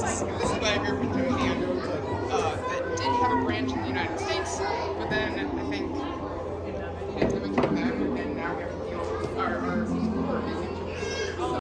this is this is my favorite.